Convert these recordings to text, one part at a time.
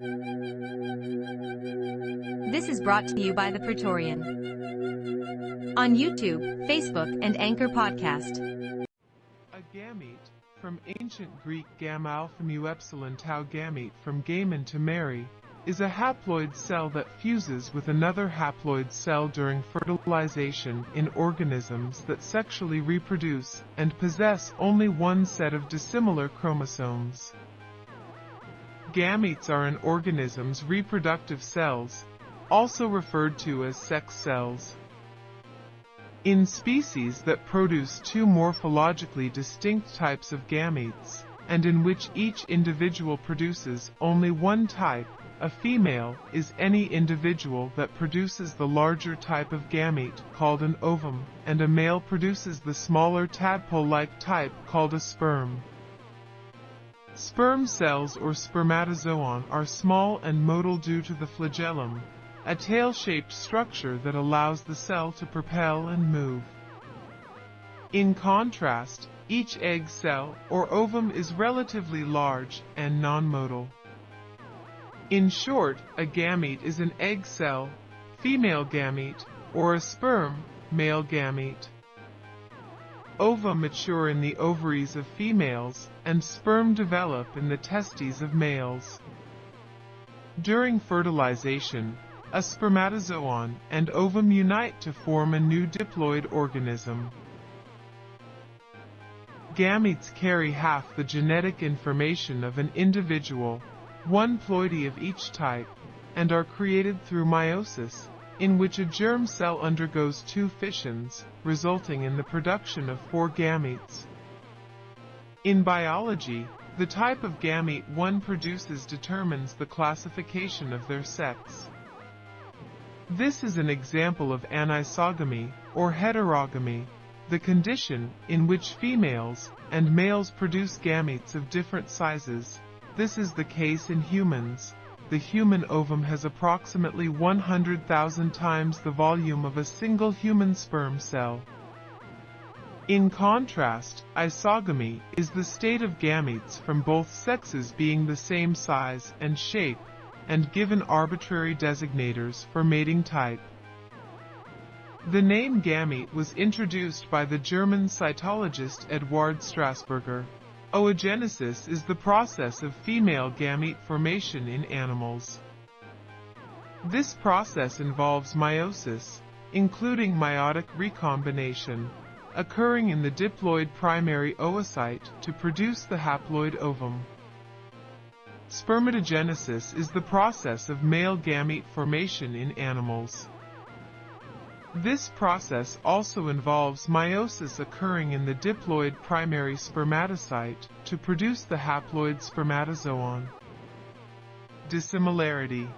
This is brought to you by the Praetorian. On YouTube, Facebook, and Anchor Podcast. A gamete, from ancient Greek gamma alpha mu epsilon tau gamete from gamen to marry, is a haploid cell that fuses with another haploid cell during fertilization in organisms that sexually reproduce and possess only one set of dissimilar chromosomes. Gametes are an organism's reproductive cells, also referred to as sex cells. In species that produce two morphologically distinct types of gametes, and in which each individual produces only one type, a female is any individual that produces the larger type of gamete called an ovum, and a male produces the smaller tadpole-like type called a sperm. Sperm cells or spermatozoon are small and motile due to the flagellum, a tail-shaped structure that allows the cell to propel and move. In contrast, each egg cell or ovum is relatively large and non-motile. In short, a gamete is an egg cell, female gamete, or a sperm, male gamete. Ova mature in the ovaries of females, and sperm develop in the testes of males. During fertilization, a spermatozoon and ovum unite to form a new diploid organism. Gametes carry half the genetic information of an individual, one ploidy of each type, and are created through meiosis, in which a germ cell undergoes two fissions, resulting in the production of four gametes. In biology, the type of gamete one produces determines the classification of their sex. This is an example of anisogamy, or heterogamy, the condition in which females and males produce gametes of different sizes. This is the case in humans, the human ovum has approximately 100,000 times the volume of a single human sperm cell. In contrast, isogamy is the state of gametes from both sexes being the same size and shape, and given arbitrary designators for mating type. The name gamete was introduced by the German cytologist Eduard Strasburger. Oogenesis is the process of female gamete formation in animals. This process involves meiosis, including meiotic recombination, occurring in the diploid primary oocyte to produce the haploid ovum. Spermatogenesis is the process of male gamete formation in animals. This process also involves meiosis occurring in the diploid primary spermatocyte to produce the haploid spermatozoon. Dissimilarity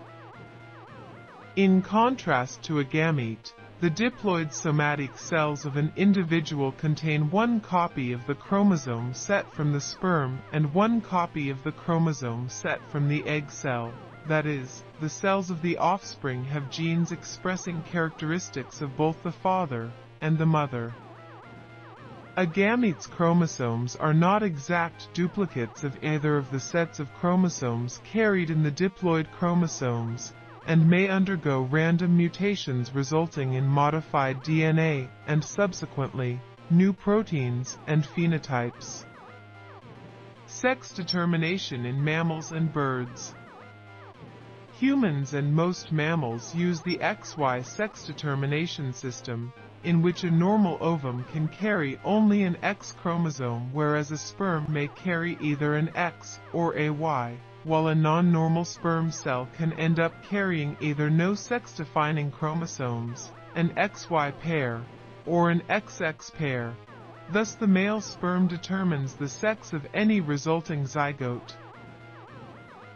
In contrast to a gamete, the diploid somatic cells of an individual contain one copy of the chromosome set from the sperm and one copy of the chromosome set from the egg cell. That is, the cells of the offspring have genes expressing characteristics of both the father and the mother. A gamete's chromosomes are not exact duplicates of either of the sets of chromosomes carried in the diploid chromosomes, and may undergo random mutations resulting in modified DNA and subsequently, new proteins and phenotypes. Sex determination in mammals and birds. Humans and most mammals use the XY sex determination system, in which a normal ovum can carry only an X chromosome whereas a sperm may carry either an X or a Y, while a non-normal sperm cell can end up carrying either no sex-defining chromosomes, an XY pair, or an XX pair. Thus the male sperm determines the sex of any resulting zygote.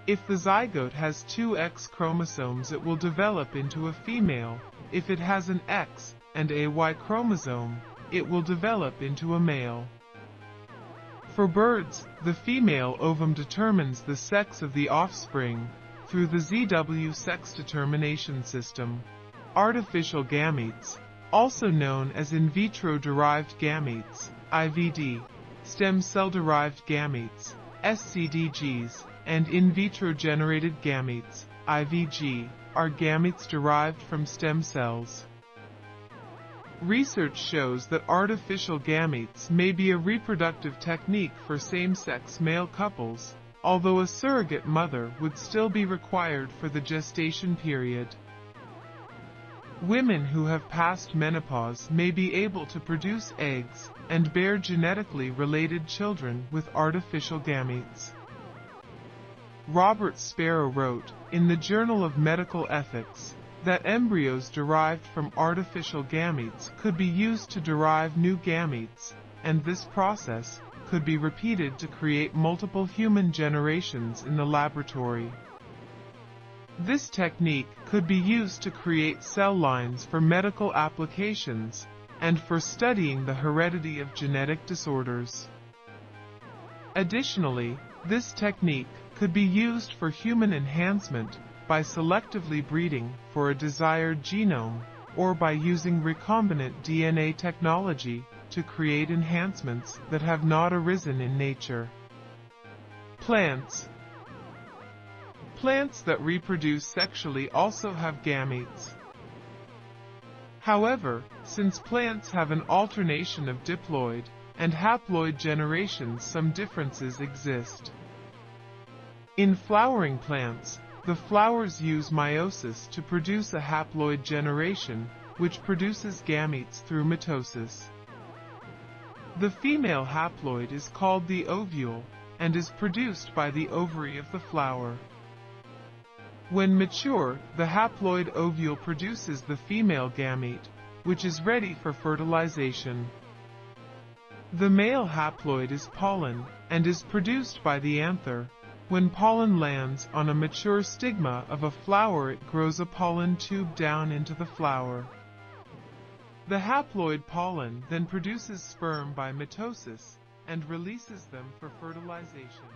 If the zygote has two X chromosomes it will develop into a female. If it has an X and a Y chromosome, it will develop into a male. For birds, the female ovum determines the sex of the offspring through the ZW sex determination system. Artificial gametes, also known as in vitro-derived gametes, IVD, stem cell-derived gametes, SCDGs, and in vitro generated gametes, IVG, are gametes derived from stem cells. Research shows that artificial gametes may be a reproductive technique for same-sex male couples, although a surrogate mother would still be required for the gestation period. Women who have passed menopause may be able to produce eggs and bear genetically related children with artificial gametes. Robert Sparrow wrote, in the Journal of Medical Ethics, that embryos derived from artificial gametes could be used to derive new gametes, and this process could be repeated to create multiple human generations in the laboratory. This technique could be used to create cell lines for medical applications and for studying the heredity of genetic disorders. Additionally, this technique could be used for human enhancement by selectively breeding for a desired genome or by using recombinant DNA technology to create enhancements that have not arisen in nature. Plants Plants that reproduce sexually also have gametes. However, since plants have an alternation of diploid and haploid generations some differences exist. In flowering plants, the flowers use meiosis to produce a haploid generation, which produces gametes through mitosis. The female haploid is called the ovule, and is produced by the ovary of the flower. When mature, the haploid ovule produces the female gamete, which is ready for fertilization. The male haploid is pollen, and is produced by the anther, when pollen lands on a mature stigma of a flower it grows a pollen tube down into the flower. The haploid pollen then produces sperm by mitosis and releases them for fertilization.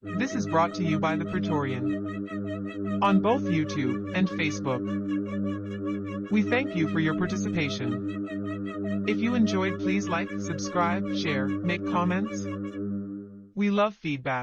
This is brought to you by The Praetorian on both YouTube and Facebook. We thank you for your participation. If you enjoyed please like, subscribe, share, make comments. We love feedback.